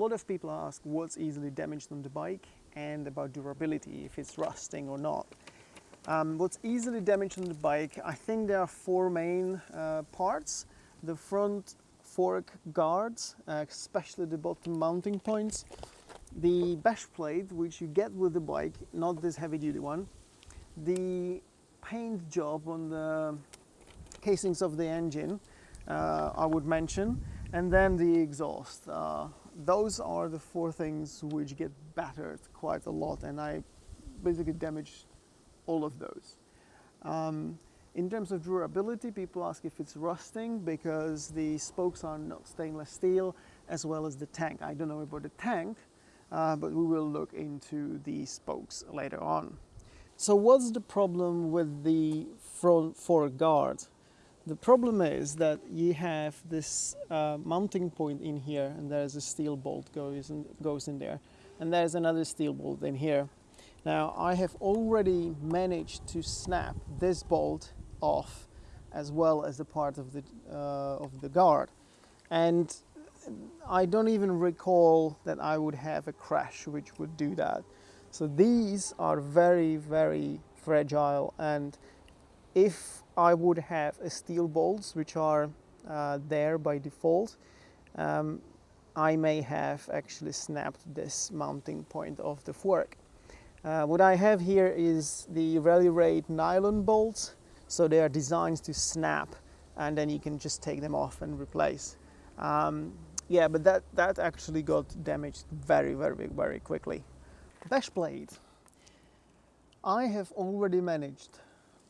lot of people ask what's easily damaged on the bike and about durability, if it's rusting or not. Um, what's easily damaged on the bike, I think there are four main uh, parts. The front fork guards, uh, especially the bottom mounting points. The bash plate, which you get with the bike, not this heavy duty one. The paint job on the casings of the engine, uh, I would mention. And then the exhaust. Those are the four things which get battered quite a lot and I basically damaged all of those. Um, in terms of durability, people ask if it's rusting because the spokes are not stainless steel as well as the tank. I don't know about the tank, uh, but we will look into the spokes later on. So what's the problem with the front fork guard? The problem is that you have this uh, mounting point in here and there's a steel bolt goes in, goes in there and there's another steel bolt in here. Now I have already managed to snap this bolt off as well as the part of the, uh, of the guard and I don't even recall that I would have a crash which would do that. So these are very very fragile and if I would have a steel bolts which are uh, there by default, um, I may have actually snapped this mounting point of the fork. Uh, what I have here is the Rally Raid nylon bolts, so they are designed to snap and then you can just take them off and replace. Um, yeah, but that, that actually got damaged very, very, very quickly. Bash blade. I have already managed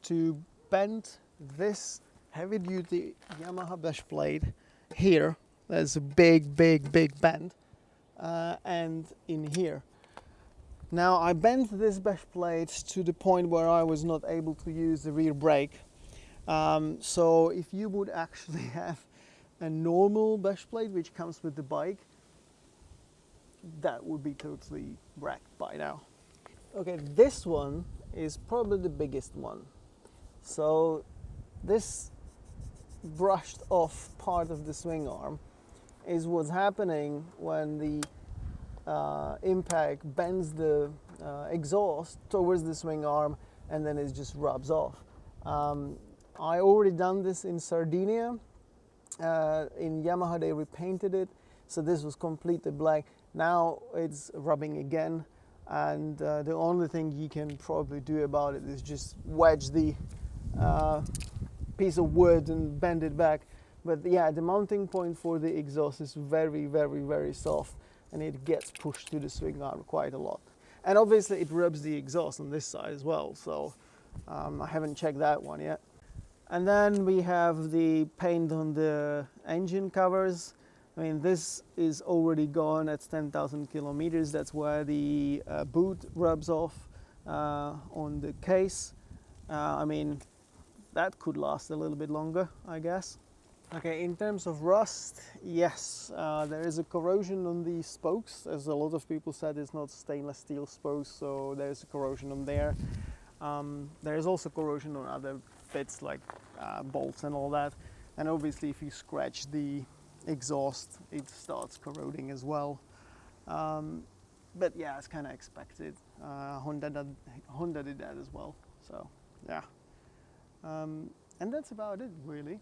to bend this heavy duty Yamaha bash blade here. There's a big, big, big bend uh, and in here. Now I bent this bash blade to the point where I was not able to use the rear brake. Um, so if you would actually have a normal bash blade which comes with the bike, that would be totally wrecked by now. Okay, this one is probably the biggest one. So this brushed off part of the swing arm is what's happening when the uh, impact bends the uh, exhaust towards the swing arm and then it just rubs off. Um, I already done this in Sardinia. Uh, in Yamaha they repainted it so this was completely black. Now it's rubbing again and uh, the only thing you can probably do about it is just wedge the uh, piece of wood and bend it back. But yeah, the mounting point for the exhaust is very, very, very soft and it gets pushed to the swing arm quite a lot. And obviously it rubs the exhaust on this side as well, so um, I haven't checked that one yet. And then we have the paint on the engine covers. I mean, this is already gone at 10,000 kilometers. That's where the uh, boot rubs off uh, on the case. Uh, I mean, that could last a little bit longer, I guess. Okay, in terms of rust, yes, uh, there is a corrosion on the spokes. As a lot of people said, it's not stainless steel spokes, so there's a corrosion on there. Um, there is also corrosion on other bits like uh, bolts and all that. And obviously if you scratch the exhaust, it starts corroding as well. Um, but yeah, it's kind of expected. Uh, Honda, did, Honda did that as well, so yeah. Um, and that's about it, really.